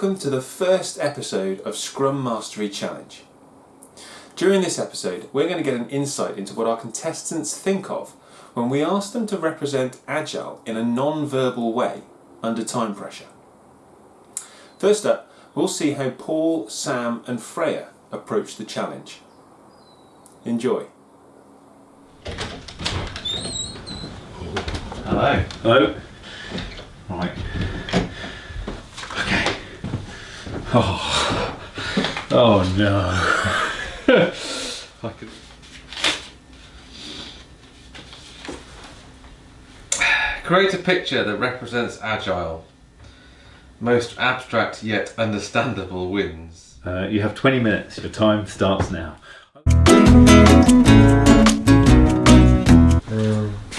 welcome to the first episode of Scrum Mastery Challenge. During this episode we're going to get an insight into what our contestants think of when we ask them to represent Agile in a non-verbal way under time pressure. First up, we'll see how Paul, Sam and Freya approach the challenge. Enjoy. Hello. Hello. Right. Okay. Oh, oh no. I could... Create a picture that represents Agile. Most abstract yet understandable wins. Uh, you have 20 minutes. Your time starts now. abstract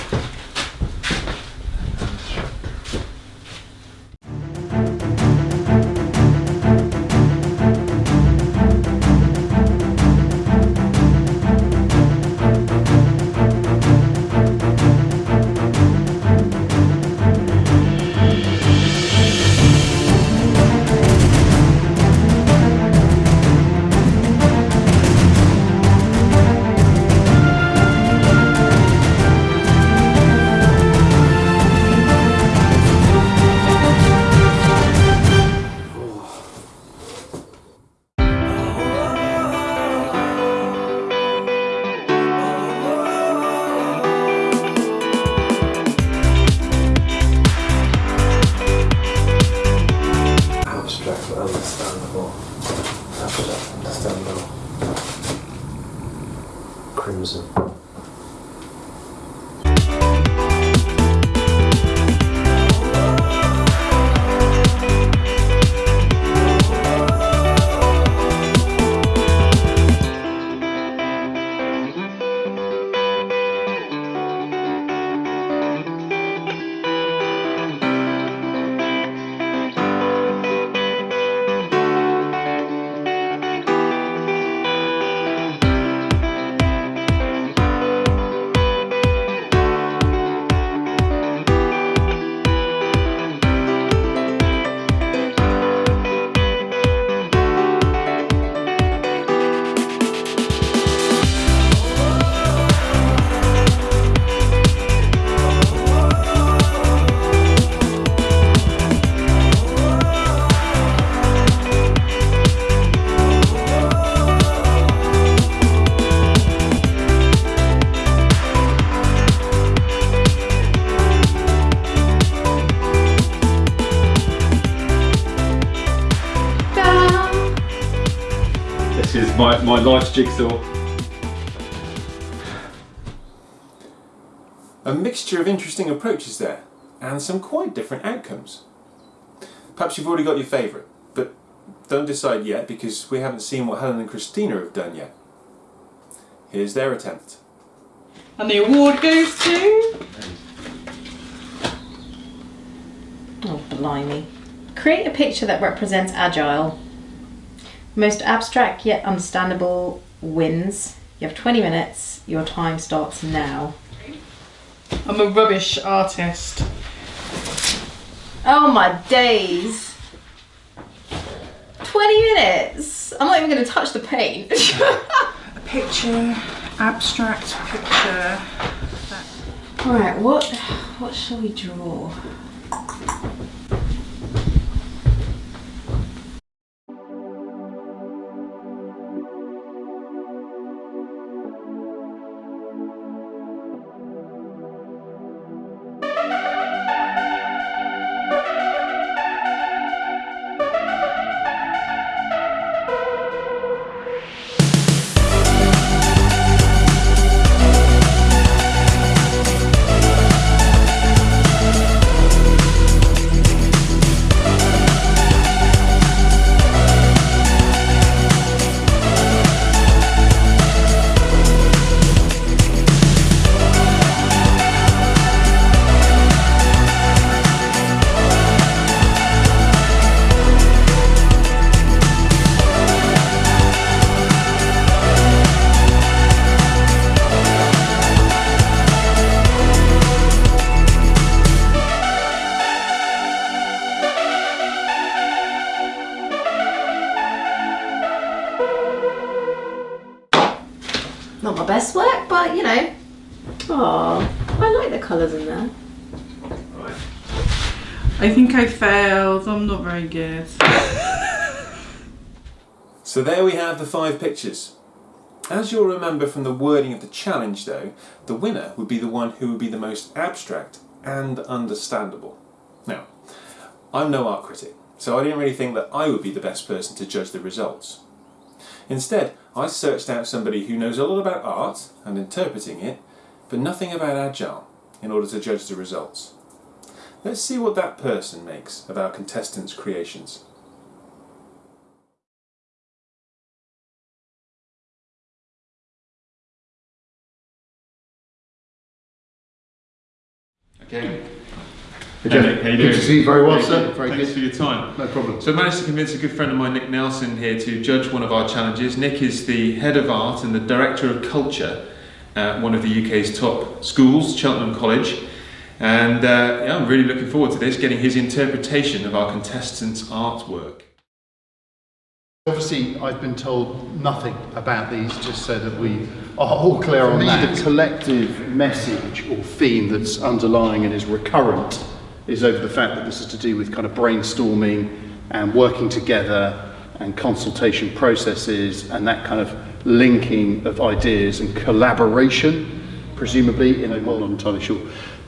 my jigsaw. A mixture of interesting approaches there and some quite different outcomes. Perhaps you've already got your favourite, but don't decide yet because we haven't seen what Helen and Christina have done yet. Here's their attempt. And the award goes to. Oh, blimey. Create a picture that represents Agile. Most abstract yet understandable wins. You have 20 minutes. Your time starts now. I'm a rubbish artist. Oh my days! 20 minutes! I'm not even going to touch the paint. A picture, abstract picture. Alright, what, what shall we draw? Very good. So there we have the five pictures. As you'll remember from the wording of the challenge though, the winner would be the one who would be the most abstract and understandable. Now, I'm no art critic, so I didn't really think that I would be the best person to judge the results. Instead, I searched out somebody who knows a lot about art and interpreting it, but nothing about Agile in order to judge the results. Let's see what that person makes of our contestants' creations. Okay. Jeff, how you good doing? to see you. Very well, Thank sir. Very Thanks good. for your time. No problem. So I managed to convince a good friend of mine, Nick Nelson, here to judge one of our challenges. Nick is the head of art and the director of culture at one of the UK's top schools, Cheltenham College. And uh, yeah, I'm really looking forward to this, getting his interpretation of our contestants' artwork. Obviously, I've been told nothing about these, just so that we are all clear on me, that. The collective message or theme that's underlying and is recurrent is over the fact that this is to do with kind of brainstorming and working together and consultation processes and that kind of linking of ideas and collaboration, presumably, in a well, not entirely sure.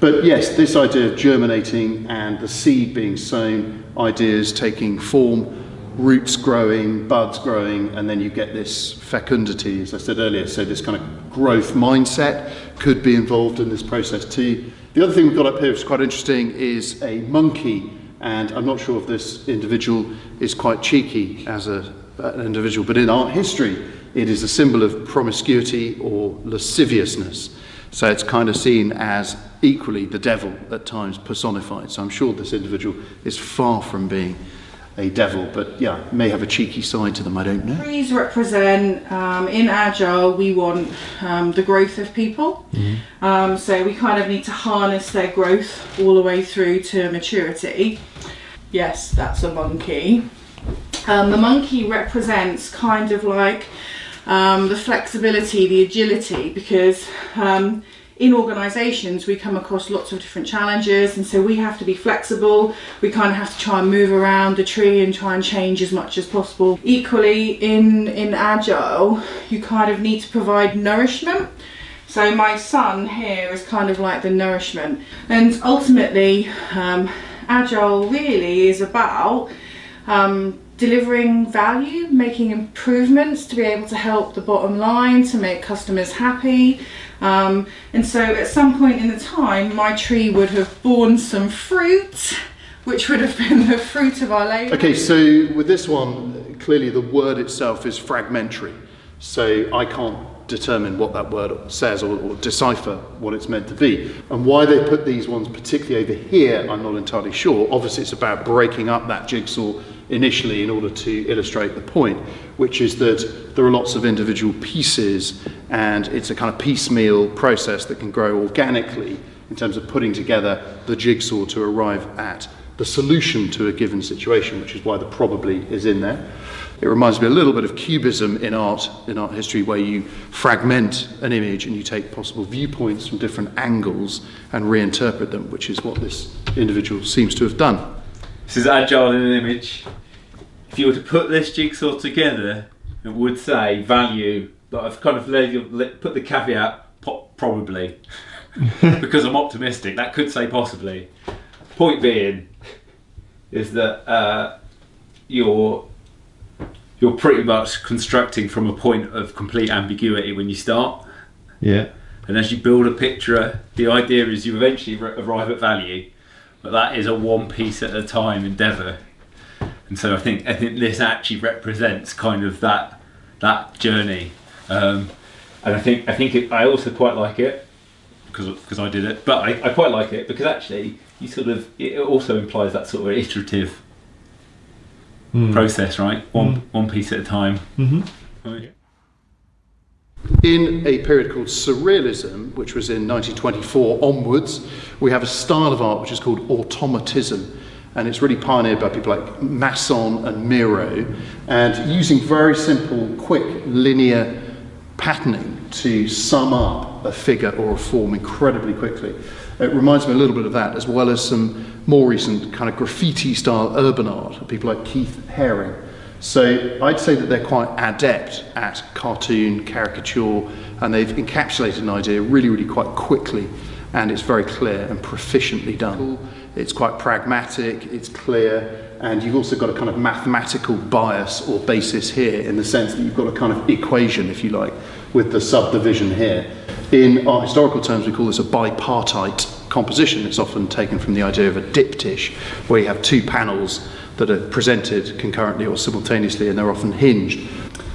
But yes, this idea of germinating and the seed being sown, ideas taking form, roots growing, buds growing, and then you get this fecundity, as I said earlier. So this kind of growth mindset could be involved in this process too. The other thing we've got up here, which is quite interesting, is a monkey. And I'm not sure if this individual is quite cheeky as a, an individual, but in art history, it is a symbol of promiscuity or lasciviousness. So it's kind of seen as equally the devil at times personified. So I'm sure this individual is far from being a devil, but yeah, may have a cheeky side to them, I don't know. Trees represent, um, in Agile, we want um, the growth of people. Um, so we kind of need to harness their growth all the way through to maturity. Yes, that's a monkey. Um, the monkey represents kind of like um, the flexibility, the agility, because um, in organisations we come across lots of different challenges, and so we have to be flexible. We kind of have to try and move around the tree and try and change as much as possible. Equally, in in agile, you kind of need to provide nourishment. So my sun here is kind of like the nourishment, and ultimately, um, agile really is about um, delivering value, making improvements to be able to help the bottom line, to make customers happy. Um, and so at some point in the time, my tree would have borne some fruit, which would have been the fruit of our labour. Okay, so with this one, clearly the word itself is fragmentary. So I can't determine what that word says or, or decipher what it's meant to be. And why they put these ones particularly over here, I'm not entirely sure. Obviously, it's about breaking up that jigsaw initially in order to illustrate the point, which is that there are lots of individual pieces and it's a kind of piecemeal process that can grow organically in terms of putting together the jigsaw to arrive at the solution to a given situation, which is why the probably is in there. It reminds me a little bit of cubism in art, in art history, where you fragment an image and you take possible viewpoints from different angles and reinterpret them, which is what this individual seems to have done. This is agile in an image. If you were to put this jigsaw together, it would say value, but I've kind of put the caveat probably because I'm optimistic. That could say possibly. Point being is that uh, you're you're pretty much constructing from a point of complete ambiguity when you start. Yeah. And as you build a picture, the idea is you eventually arrive at value, but that is a one piece at a time endeavour. And so I think I think this actually represents kind of that that journey. Um, and I think I think it, I also quite like it because because I did it, but I, I quite like it because actually you sort of it also implies that sort of iterative hmm. process, right? One hmm. one piece at a time. Mm-hmm. Right. In a period called Surrealism, which was in 1924 onwards, we have a style of art which is called automatism. And it's really pioneered by people like Masson and Miro. And using very simple, quick, linear patterning to sum up a figure or a form incredibly quickly. It reminds me a little bit of that, as well as some more recent kind of graffiti style urban art, people like Keith Haring. So I'd say that they're quite adept at cartoon, caricature, and they've encapsulated an idea really, really quite quickly, and it's very clear and proficiently done. It's quite pragmatic, it's clear, and you've also got a kind of mathematical bias or basis here in the sense that you've got a kind of equation, if you like, with the subdivision here. In our historical terms, we call this a bipartite composition. It's often taken from the idea of a diptych, where you have two panels that are presented concurrently or simultaneously, and they're often hinged.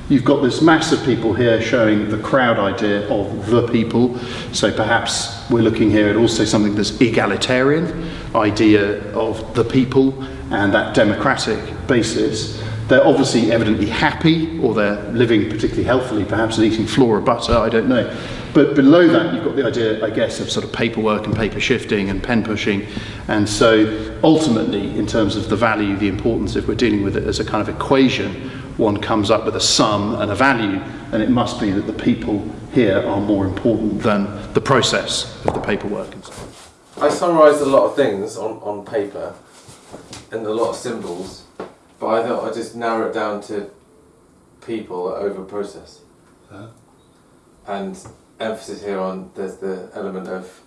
You've got this mass of people here showing the crowd idea of the people. So perhaps we're looking here at also something that's egalitarian, idea of the people and that democratic basis. They're obviously evidently happy, or they're living particularly healthily, perhaps, eating flora butter, I don't know. But below that, you've got the idea, I guess, of sort of paperwork and paper shifting and pen pushing. And so ultimately, in terms of the value, the importance, if we're dealing with it as a kind of equation, one comes up with a sum and a value, and it must be that the people here are more important than the process of the paperwork and so on. I summarised a lot of things on, on paper and a lot of symbols, but I thought I'd just narrow it down to people over process. And emphasis here on there's the element of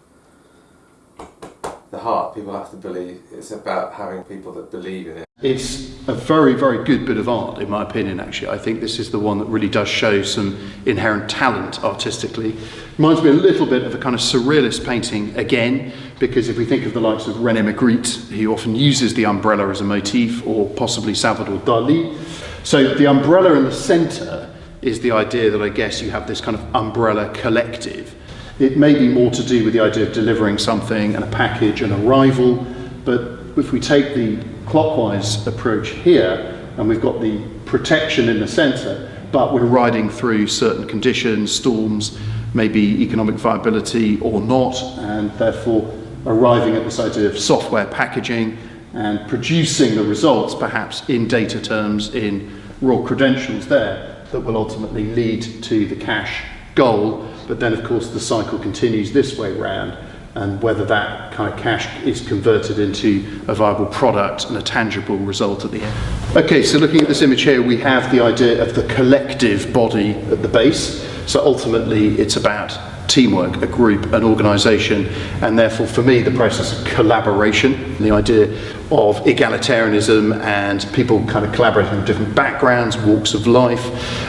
the heart. People have to believe. It's about having people that believe in it. It's a very, very good bit of art, in my opinion, actually. I think this is the one that really does show some inherent talent artistically. Reminds me a little bit of a kind of surrealist painting again, because if we think of the likes of René Magritte, he often uses the umbrella as a motif, or possibly Salvador Dali. So the umbrella in the centre is the idea that I guess you have this kind of umbrella collective. It may be more to do with the idea of delivering something and a package, and arrival, but if we take the clockwise approach here, and we've got the protection in the centre, but we're riding through certain conditions, storms, maybe economic viability or not, and therefore arriving at this idea of software packaging and producing the results, perhaps in data terms, in raw credentials there, that will ultimately lead to the cash goal. But then, of course, the cycle continues this way round and whether that kind of cash is converted into a viable product and a tangible result at the end. Okay, so looking at this image here, we have the idea of the collective body at the base. So ultimately, it's about teamwork, a group, an organisation, and therefore, for me, the process of collaboration, the idea of egalitarianism and people kind of collaborating from different backgrounds, walks of life,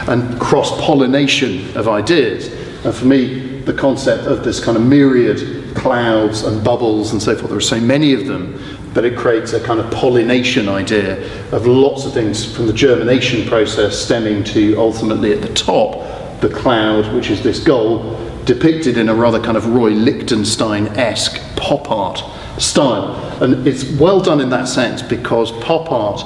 and cross pollination of ideas. And for me, the concept of this kind of myriad clouds and bubbles and so forth. There are so many of them that it creates a kind of pollination idea of lots of things from the germination process stemming to ultimately at the top the cloud, which is this goal, depicted in a rather kind of Roy Lichtenstein-esque pop art style. And it's well done in that sense because pop art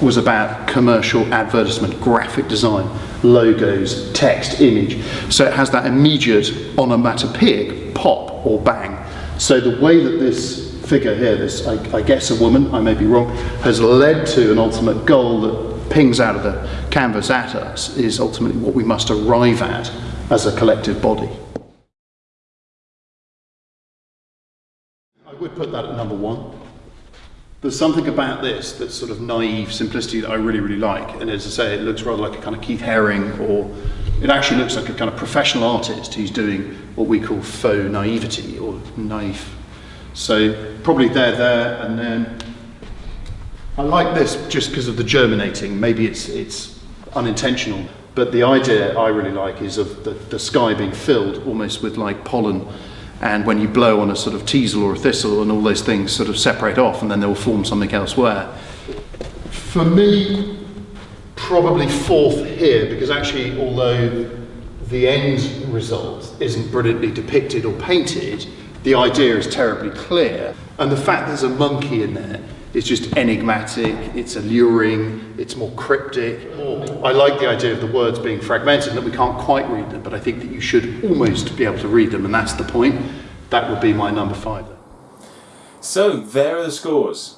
was about commercial advertisement, graphic design, logos, text, image. So it has that immediate onomatopoeic pop or bang. So the way that this figure here, this I, I guess a woman, I may be wrong, has led to an ultimate goal that pings out of the canvas at us is ultimately what we must arrive at as a collective body. I would put that at number one. There's something about this that's sort of naive simplicity that I really, really like. And as I say, it looks rather like a kind of Keith Haring, or it actually looks like a kind of professional artist who's doing what we call faux naivety or naive. So probably there, there, and then I like this just because of the germinating. Maybe it's it's unintentional, but the idea I really like is of the, the sky being filled almost with like pollen and when you blow on a sort of teasel or a thistle and all those things sort of separate off and then they'll form something elsewhere. For me, probably fourth here because actually although the end result isn't brilliantly depicted or painted, the idea is terribly clear and the fact there's a monkey in there is just enigmatic, it's alluring, it's more cryptic. I like the idea of the words being fragmented and that we can't quite read them, but I think that you should almost be able to read them, and that's the point. That would be my number five. So there are the scores.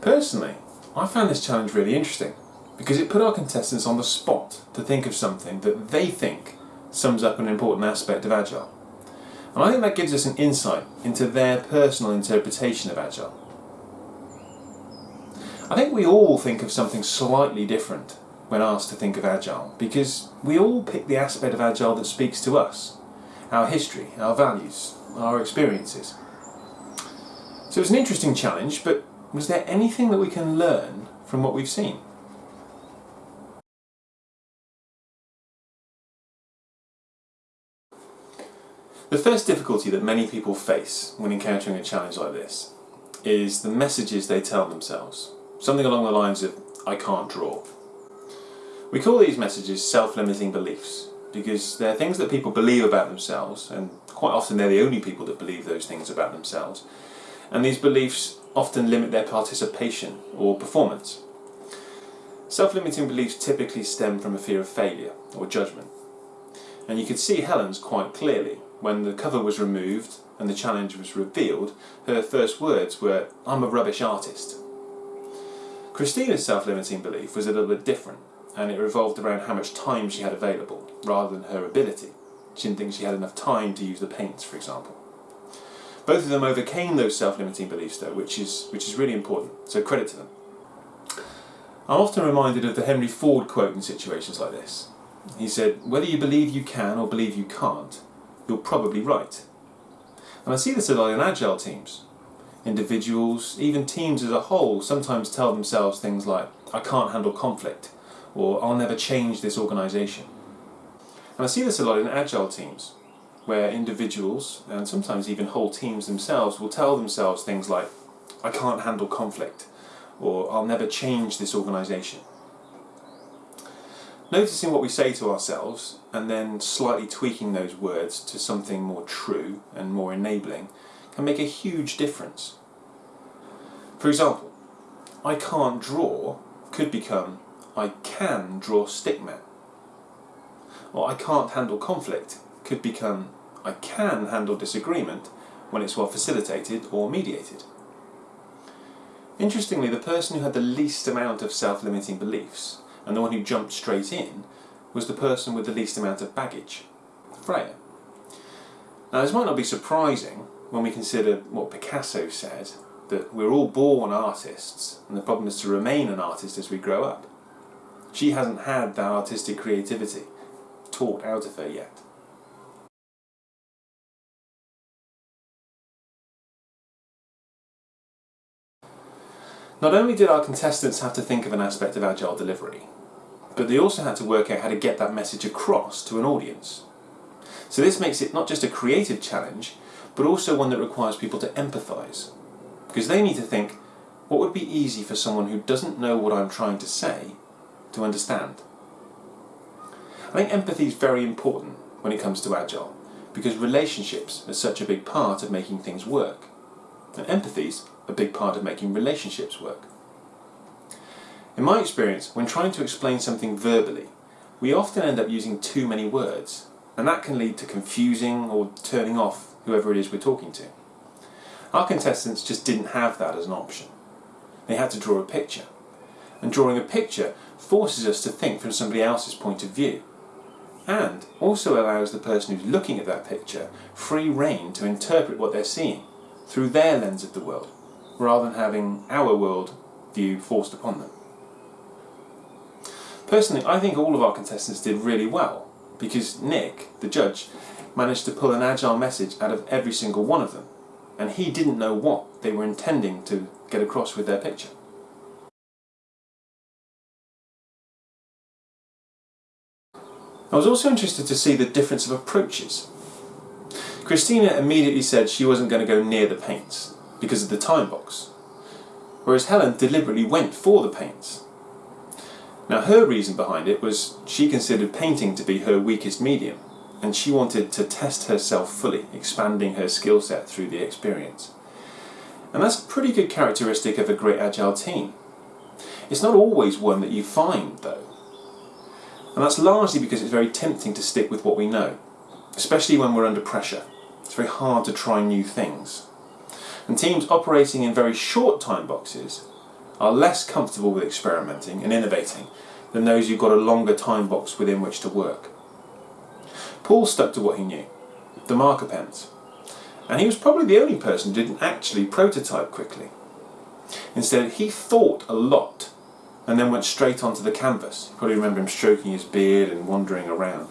Personally, I found this challenge really interesting because it put our contestants on the spot to think of something that they think sums up an important aspect of Agile. And I think that gives us an insight into their personal interpretation of Agile. I think we all think of something slightly different when asked to think of Agile because we all pick the aspect of Agile that speaks to us, our history, our values, our experiences. So it's an interesting challenge, but was there anything that we can learn from what we've seen? The first difficulty that many people face when encountering a challenge like this is the messages they tell themselves. Something along the lines of, I can't draw. We call these messages self-limiting beliefs because they're things that people believe about themselves and quite often they're the only people that believe those things about themselves and these beliefs often limit their participation or performance. Self-limiting beliefs typically stem from a fear of failure or judgment and you could see Helen's quite clearly when the cover was removed and the challenge was revealed, her first words were, I'm a rubbish artist. Christina's self-limiting belief was a little bit different, and it revolved around how much time she had available, rather than her ability. She didn't think she had enough time to use the paints, for example. Both of them overcame those self-limiting beliefs though, which is, which is really important, so credit to them. I'm often reminded of the Henry Ford quote in situations like this. He said, whether you believe you can or believe you can't, you're probably right. And I see this a lot in agile teams. Individuals, even teams as a whole, sometimes tell themselves things like, I can't handle conflict, or I'll never change this organisation. And I see this a lot in agile teams, where individuals, and sometimes even whole teams themselves, will tell themselves things like, I can't handle conflict, or I'll never change this organisation. Noticing what we say to ourselves and then slightly tweaking those words to something more true and more enabling can make a huge difference. For example, I can't draw could become I can draw stickman. Or I can't handle conflict could become I can handle disagreement when it's well facilitated or mediated. Interestingly, the person who had the least amount of self-limiting beliefs and the one who jumped straight in was the person with the least amount of baggage, Freya. Now this might not be surprising when we consider what Picasso said, that we're all born artists and the problem is to remain an artist as we grow up. She hasn't had that artistic creativity taught out of her yet. Not only did our contestants have to think of an aspect of agile delivery, but they also had to work out how to get that message across to an audience. So this makes it not just a creative challenge, but also one that requires people to empathise. Because they need to think, what would be easy for someone who doesn't know what I'm trying to say to understand? I think empathy is very important when it comes to Agile, because relationships are such a big part of making things work. And empathy's a big part of making relationships work. In my experience, when trying to explain something verbally, we often end up using too many words, and that can lead to confusing or turning off whoever it is we're talking to. Our contestants just didn't have that as an option. They had to draw a picture, and drawing a picture forces us to think from somebody else's point of view, and also allows the person who's looking at that picture free rein to interpret what they're seeing through their lens of the world, rather than having our world view forced upon them. Personally, I think all of our contestants did really well, because Nick, the judge, managed to pull an agile message out of every single one of them, and he didn't know what they were intending to get across with their picture. I was also interested to see the difference of approaches. Christina immediately said she wasn't going to go near the paints because of the time box, whereas Helen deliberately went for the paints. Now her reason behind it was she considered painting to be her weakest medium and she wanted to test herself fully, expanding her skill set through the experience. And that's a pretty good characteristic of a great agile team. It's not always one that you find though. And that's largely because it's very tempting to stick with what we know, especially when we're under pressure. It's very hard to try new things. And teams operating in very short time boxes are less comfortable with experimenting and innovating than those who've got a longer time box within which to work. Paul stuck to what he knew, the marker pens. And he was probably the only person who didn't actually prototype quickly. Instead, he thought a lot and then went straight onto the canvas. You probably remember him stroking his beard and wandering around.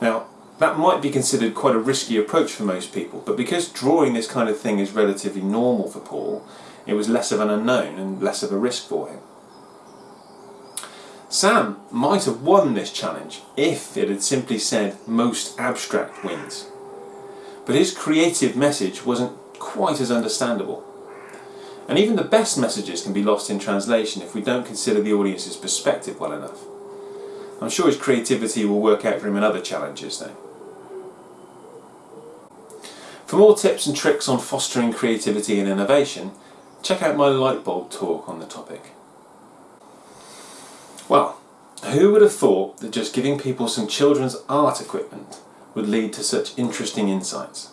Now, that might be considered quite a risky approach for most people, but because drawing this kind of thing is relatively normal for Paul, it was less of an unknown and less of a risk for him. Sam might have won this challenge if it had simply said most abstract wins. But his creative message wasn't quite as understandable. And even the best messages can be lost in translation if we don't consider the audience's perspective well enough. I'm sure his creativity will work out for him in other challenges though. For more tips and tricks on fostering creativity and innovation, check out my lightbulb talk on the topic. Well, who would have thought that just giving people some children's art equipment would lead to such interesting insights?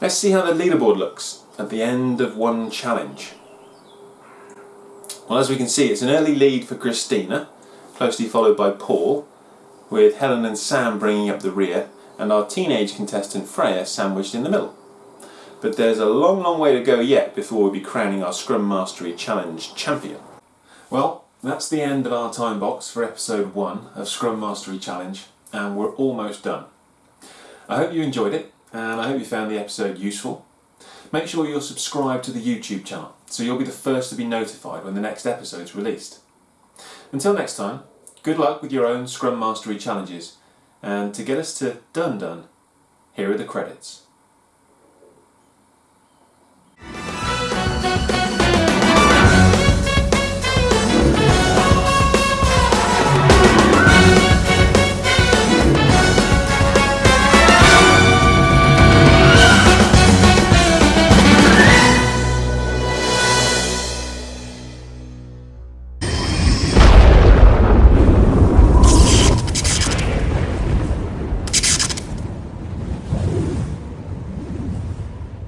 Let's see how the leaderboard looks at the end of one challenge. Well, as we can see, it's an early lead for Christina, closely followed by Paul, with Helen and Sam bringing up the rear, and our teenage contestant Freya sandwiched in the middle. But there's a long, long way to go yet before we'll be crowning our Scrum Mastery Challenge champion. Well, that's the end of our time box for episode 1 of Scrum Mastery Challenge, and we're almost done. I hope you enjoyed it, and I hope you found the episode useful. Make sure you're subscribed to the YouTube channel so you'll be the first to be notified when the next episode is released. Until next time, good luck with your own Scrum Mastery challenges, and to get us to done done, here are the credits.